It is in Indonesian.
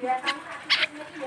Biasanya